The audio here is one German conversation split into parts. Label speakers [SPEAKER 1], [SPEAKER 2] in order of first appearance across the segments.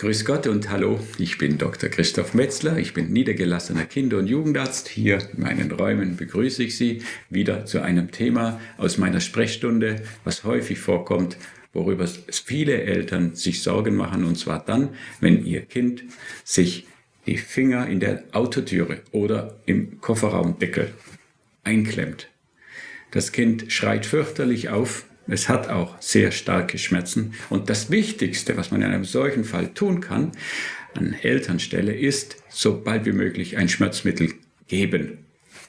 [SPEAKER 1] Grüß Gott und hallo, ich bin Dr. Christoph Metzler, ich bin niedergelassener Kinder- und Jugendarzt. Hier in meinen Räumen begrüße ich Sie wieder zu einem Thema aus meiner Sprechstunde, was häufig vorkommt, worüber viele Eltern sich Sorgen machen, und zwar dann, wenn ihr Kind sich die Finger in der Autotüre oder im Kofferraumdeckel einklemmt. Das Kind schreit fürchterlich auf, es hat auch sehr starke Schmerzen. Und das Wichtigste, was man in einem solchen Fall tun kann, an Elternstelle, ist so bald wie möglich ein Schmerzmittel geben.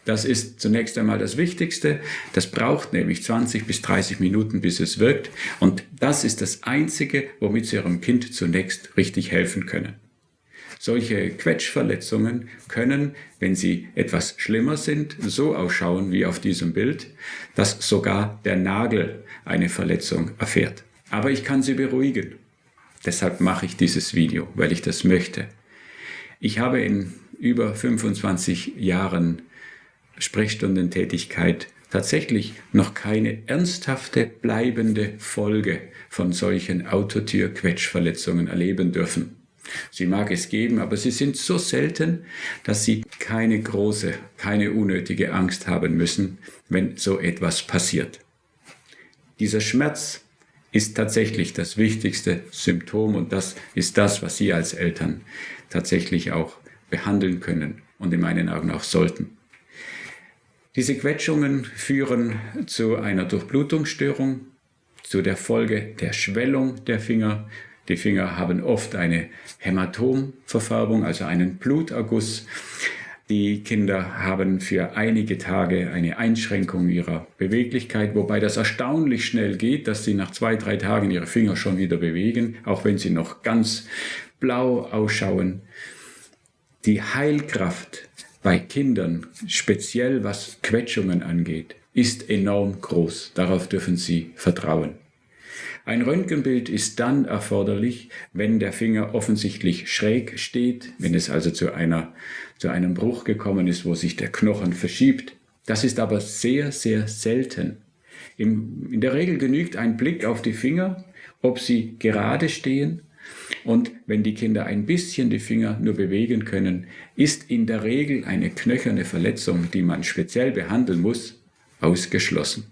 [SPEAKER 1] Das ist zunächst einmal das Wichtigste. Das braucht nämlich 20 bis 30 Minuten, bis es wirkt. Und das ist das Einzige, womit Sie Ihrem Kind zunächst richtig helfen können. Solche Quetschverletzungen können, wenn sie etwas schlimmer sind, so ausschauen wie auf diesem Bild, dass sogar der Nagel eine Verletzung erfährt. Aber ich kann Sie beruhigen. Deshalb mache ich dieses Video, weil ich das möchte. Ich habe in über 25 Jahren Sprechstundentätigkeit tatsächlich noch keine ernsthafte, bleibende Folge von solchen Autotür-Quetschverletzungen erleben dürfen. Sie mag es geben, aber sie sind so selten, dass Sie keine große, keine unnötige Angst haben müssen, wenn so etwas passiert. Dieser Schmerz ist tatsächlich das wichtigste Symptom und das ist das, was Sie als Eltern tatsächlich auch behandeln können und in meinen Augen auch sollten. Diese Quetschungen führen zu einer Durchblutungsstörung, zu der Folge der Schwellung der Finger die Finger haben oft eine Hämatomverfärbung, also einen Bluterguss. Die Kinder haben für einige Tage eine Einschränkung ihrer Beweglichkeit, wobei das erstaunlich schnell geht, dass sie nach zwei, drei Tagen ihre Finger schon wieder bewegen, auch wenn sie noch ganz blau ausschauen. Die Heilkraft bei Kindern, speziell was Quetschungen angeht, ist enorm groß. Darauf dürfen Sie vertrauen. Ein Röntgenbild ist dann erforderlich, wenn der Finger offensichtlich schräg steht, wenn es also zu, einer, zu einem Bruch gekommen ist, wo sich der Knochen verschiebt. Das ist aber sehr, sehr selten. Im, in der Regel genügt ein Blick auf die Finger, ob sie gerade stehen und wenn die Kinder ein bisschen die Finger nur bewegen können, ist in der Regel eine knöcherne Verletzung, die man speziell behandeln muss, ausgeschlossen.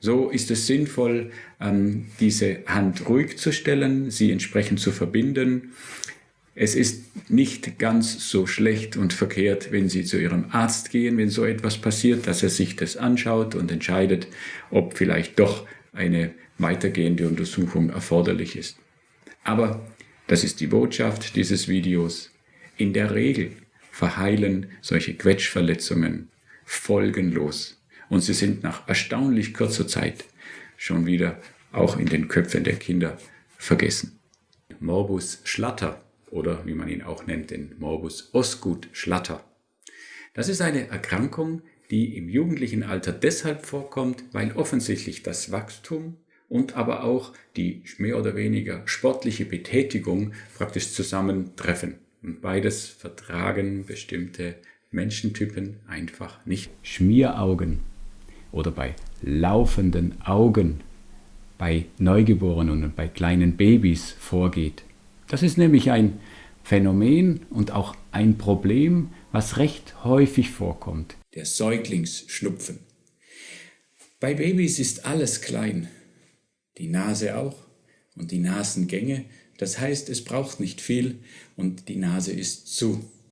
[SPEAKER 1] So ist es sinnvoll, ähm, diese Hand ruhig zu stellen, sie entsprechend zu verbinden. Es ist nicht ganz so schlecht und verkehrt, wenn Sie zu Ihrem Arzt gehen, wenn so etwas passiert, dass er sich das anschaut und entscheidet, ob vielleicht doch eine weitergehende Untersuchung erforderlich ist. Aber das ist die Botschaft dieses Videos. In der Regel verheilen solche Quetschverletzungen folgenlos und sie sind nach erstaunlich kurzer Zeit schon wieder auch in den Köpfen der Kinder vergessen. Morbus Schlatter oder wie man ihn auch nennt, den Morbus Osgood Schlatter. Das ist eine Erkrankung, die im jugendlichen Alter deshalb vorkommt, weil offensichtlich das Wachstum und aber auch die mehr oder weniger sportliche Betätigung praktisch zusammentreffen. Und beides vertragen bestimmte Menschentypen einfach nicht. Schmieraugen oder bei laufenden Augen bei Neugeborenen und bei kleinen Babys vorgeht. Das ist nämlich ein Phänomen und auch ein Problem, was recht häufig vorkommt. Der Säuglingsschnupfen. Bei Babys ist alles klein, die Nase auch und die Nasengänge. Das heißt, es braucht nicht viel und die Nase ist zu.